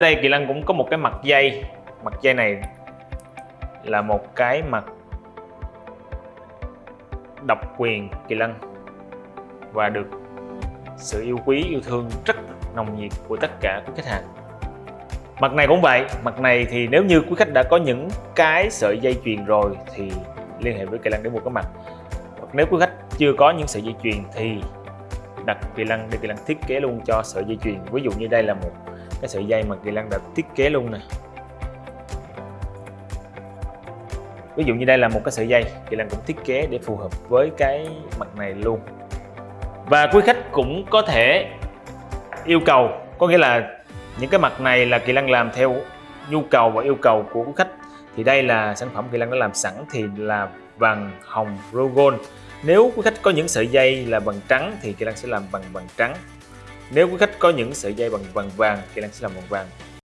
đây, kỳ lân cũng có một cái mặt dây. Mặt dây này là một cái mặt độc quyền, kỳ lân. Và được sự yêu quý, yêu thương rất nồng nhiệt của tất cả quý khách hàng. Mặt này cũng vậy. Mặt này thì nếu như quý khách đã có những cái sợi dây chuyền rồi thì liên hệ với kỳ lân để mua cái mặt. Hoặc nếu quý khách chưa có những sợi dây chuyền thì đặt kỳ lân để kỳ lân thiết kế luôn cho sợi dây chuyền. Ví dụ như đây là một cái sợi dây mà kỳ lân đã thiết kế luôn nè. Ví dụ như đây là một cái sợi dây, kỳ lân cũng thiết kế để phù hợp với cái mặt này luôn. Và quý khách cũng có thể yêu cầu, có nghĩa là những cái mặt này là kỳ lân làm theo nhu cầu và yêu cầu của quý khách. Thì đây là sản phẩm kỳ lân đã làm sẵn thì là vàng hồng rogon. Nếu quý khách có những sợi dây là bằng trắng thì kỳ lân sẽ làm bằng bằng trắng nếu quý khách có những sợi dây bằng vàng vàng thì Lan sẽ làm bằng vàng.